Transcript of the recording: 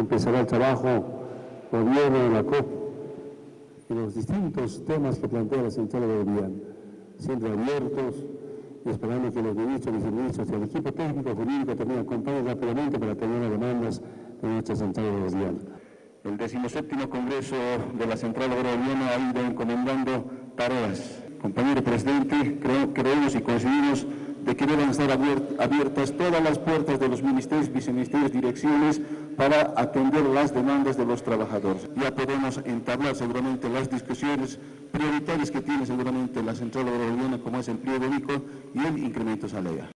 empezará el trabajo gobierno de la COP y los distintos temas que plantea la Central Boliviana, siempre abiertos y esperando que los ministros, viceministros y el equipo técnico jurídico también acompañen rápidamente para tener las demandas de nuestra Central Boliviana. El 17 Congreso de la Central Boliviana ha ido encomendando tareas. Compañero Presidente, creemos y coincidimos de que deben estar abiertas todas las puertas de los ministerios, viceministerios, direcciones para atender las demandas de los trabajadores. Ya podemos entablar seguramente las discusiones prioritarias que tiene seguramente la Central Boliviana como es el empleo único y el incremento salarial.